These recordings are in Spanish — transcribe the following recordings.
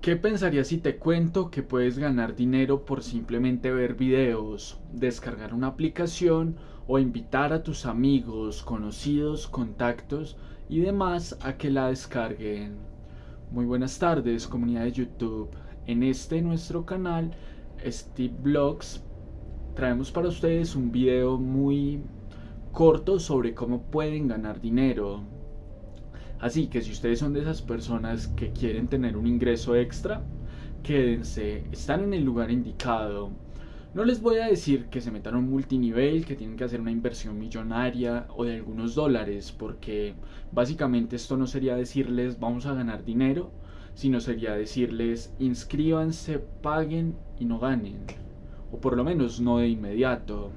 ¿Qué pensarías si te cuento que puedes ganar dinero por simplemente ver videos, descargar una aplicación o invitar a tus amigos, conocidos, contactos y demás a que la descarguen? Muy buenas tardes comunidad de YouTube. En este nuestro canal, Steve Blogs, traemos para ustedes un video muy corto sobre cómo pueden ganar dinero. Así que si ustedes son de esas personas que quieren tener un ingreso extra, quédense, están en el lugar indicado. No les voy a decir que se metan a un multinivel, que tienen que hacer una inversión millonaria o de algunos dólares, porque básicamente esto no sería decirles vamos a ganar dinero, sino sería decirles inscríbanse, paguen y no ganen. O por lo menos no de inmediato.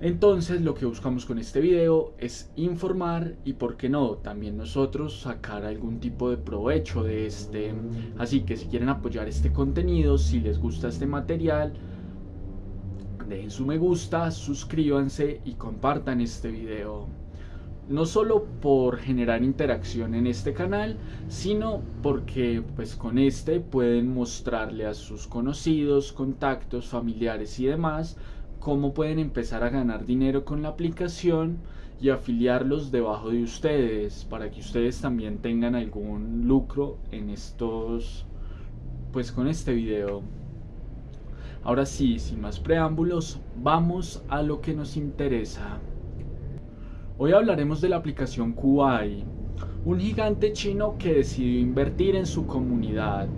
Entonces lo que buscamos con este video es informar y por qué no, también nosotros sacar algún tipo de provecho de este. Así que si quieren apoyar este contenido, si les gusta este material, dejen su me gusta, suscríbanse y compartan este video. No solo por generar interacción en este canal, sino porque pues con este pueden mostrarle a sus conocidos, contactos, familiares y demás cómo pueden empezar a ganar dinero con la aplicación y afiliarlos debajo de ustedes para que ustedes también tengan algún lucro en estos pues con este video. Ahora sí sin más preámbulos vamos a lo que nos interesa. Hoy hablaremos de la aplicación Kuai un gigante chino que decidió invertir en su comunidad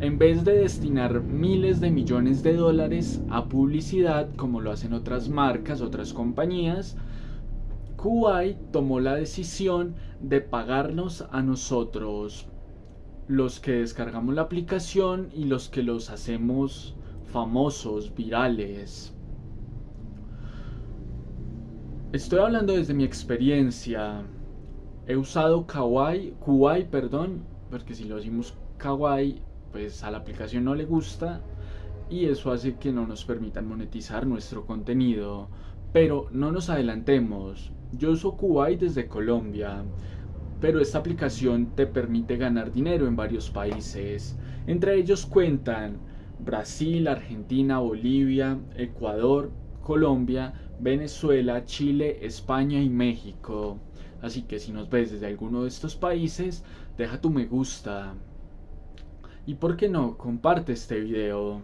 en vez de destinar miles de millones de dólares a publicidad como lo hacen otras marcas, otras compañías, Kuwait tomó la decisión de pagarnos a nosotros, los que descargamos la aplicación y los que los hacemos famosos, virales. Estoy hablando desde mi experiencia. He usado Kawaii, Kuwait, perdón, porque si lo decimos Kawaii pues a la aplicación no le gusta y eso hace que no nos permitan monetizar nuestro contenido. Pero no nos adelantemos. Yo uso Kuwait desde Colombia, pero esta aplicación te permite ganar dinero en varios países. Entre ellos cuentan Brasil, Argentina, Bolivia, Ecuador, Colombia, Venezuela, Chile, España y México. Así que si nos ves desde alguno de estos países, deja tu me gusta. Y por qué no, comparte este video.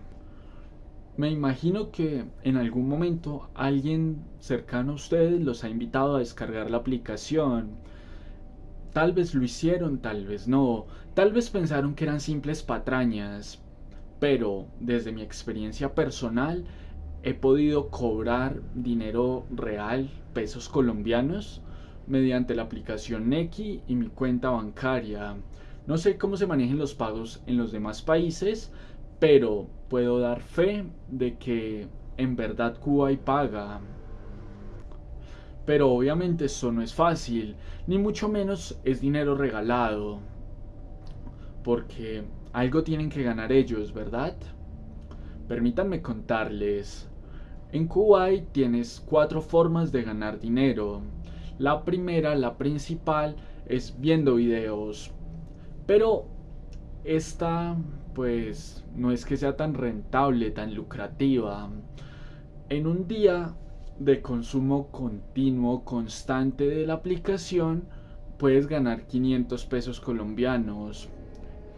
Me imagino que en algún momento alguien cercano a ustedes los ha invitado a descargar la aplicación. Tal vez lo hicieron, tal vez no. Tal vez pensaron que eran simples patrañas. Pero desde mi experiencia personal he podido cobrar dinero real, pesos colombianos, mediante la aplicación Neki y mi cuenta bancaria. No sé cómo se manejen los pagos en los demás países, pero puedo dar fe de que en verdad Cuba y paga. Pero obviamente eso no es fácil, ni mucho menos es dinero regalado. Porque algo tienen que ganar ellos, ¿verdad? Permítanme contarles. En Kuwait tienes cuatro formas de ganar dinero. La primera, la principal, es viendo videos. Pero esta pues no es que sea tan rentable, tan lucrativa. En un día de consumo continuo, constante de la aplicación, puedes ganar 500 pesos colombianos.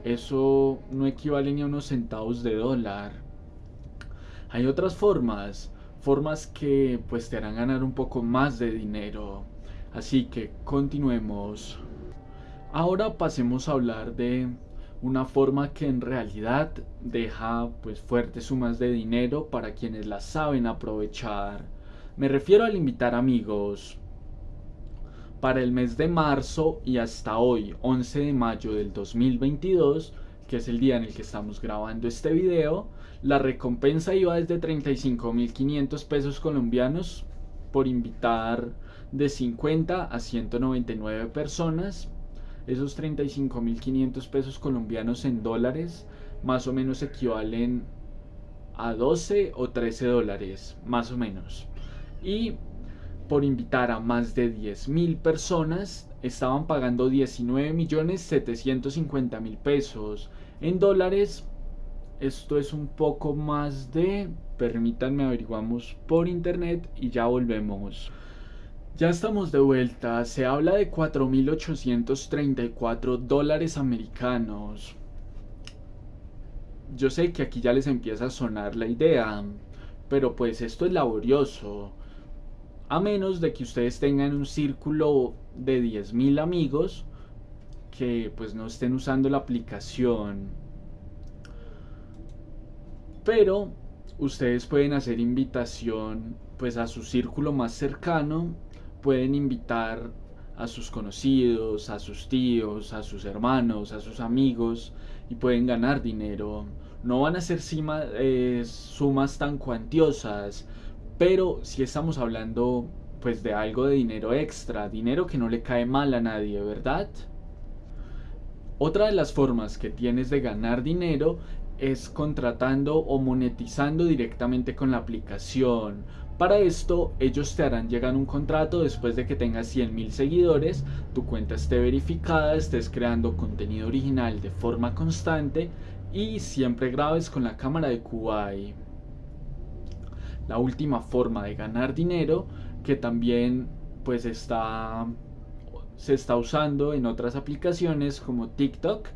Eso no equivale ni a unos centavos de dólar. Hay otras formas, formas que pues te harán ganar un poco más de dinero. Así que continuemos. Ahora pasemos a hablar de una forma que en realidad deja pues fuertes sumas de dinero para quienes la saben aprovechar. Me refiero al invitar amigos. Para el mes de marzo y hasta hoy, 11 de mayo del 2022, que es el día en el que estamos grabando este video, la recompensa iba desde 35.500 pesos colombianos por invitar de 50 a 199 personas esos 35.500 pesos colombianos en dólares más o menos equivalen a 12 o 13 dólares, más o menos. Y por invitar a más de 10.000 personas, estaban pagando 19 millones 750 mil pesos. En dólares, esto es un poco más de, permítanme averiguamos por internet y ya volvemos. Ya estamos de vuelta, se habla de 4.834 dólares americanos. Yo sé que aquí ya les empieza a sonar la idea, pero pues esto es laborioso. A menos de que ustedes tengan un círculo de 10.000 amigos que pues no estén usando la aplicación. Pero ustedes pueden hacer invitación pues a su círculo más cercano pueden invitar a sus conocidos, a sus tíos, a sus hermanos, a sus amigos y pueden ganar dinero. No van a ser eh, sumas tan cuantiosas, pero si estamos hablando pues de algo de dinero extra, dinero que no le cae mal a nadie, ¿verdad? Otra de las formas que tienes de ganar dinero es contratando o monetizando directamente con la aplicación. Para esto, ellos te harán llegar un contrato después de que tengas 100.000 seguidores, tu cuenta esté verificada, estés creando contenido original de forma constante y siempre grabes con la cámara de Kuwait. La última forma de ganar dinero que también pues está se está usando en otras aplicaciones como TikTok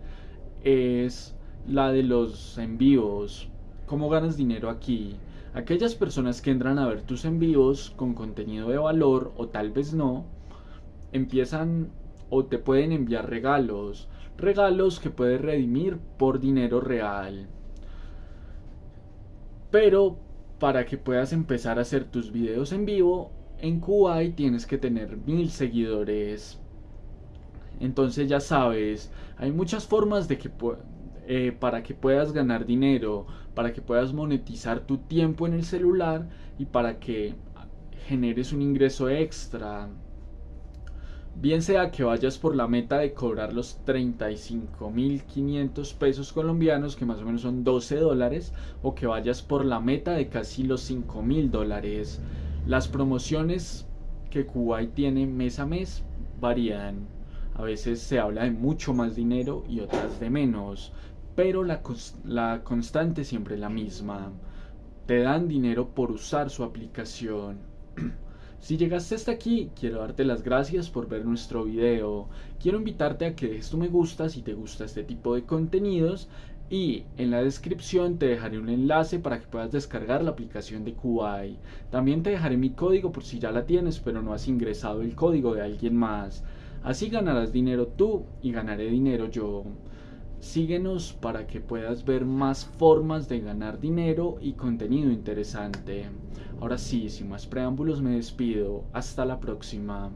es la de los envíos. ¿Cómo ganas dinero aquí? Aquellas personas que entran a ver tus envíos con contenido de valor o tal vez no, empiezan o te pueden enviar regalos, regalos que puedes redimir por dinero real. Pero para que puedas empezar a hacer tus videos en vivo, en Kuwait tienes que tener mil seguidores. Entonces ya sabes, hay muchas formas de que eh, para que puedas ganar dinero, para que puedas monetizar tu tiempo en el celular y para que generes un ingreso extra. Bien sea que vayas por la meta de cobrar los 35.500 pesos colombianos, que más o menos son 12 dólares, o que vayas por la meta de casi los 5.000 dólares. Las promociones que Kuwait tiene mes a mes varían. A veces se habla de mucho más dinero y otras de menos pero la, la constante siempre es la misma. Te dan dinero por usar su aplicación. Si llegaste hasta aquí, quiero darte las gracias por ver nuestro video. Quiero invitarte a que dejes tu me gusta si te gusta este tipo de contenidos y en la descripción te dejaré un enlace para que puedas descargar la aplicación de Kuwait. También te dejaré mi código por si ya la tienes pero no has ingresado el código de alguien más. Así ganarás dinero tú y ganaré dinero yo. Síguenos para que puedas ver más formas de ganar dinero y contenido interesante. Ahora sí, sin más preámbulos me despido. Hasta la próxima.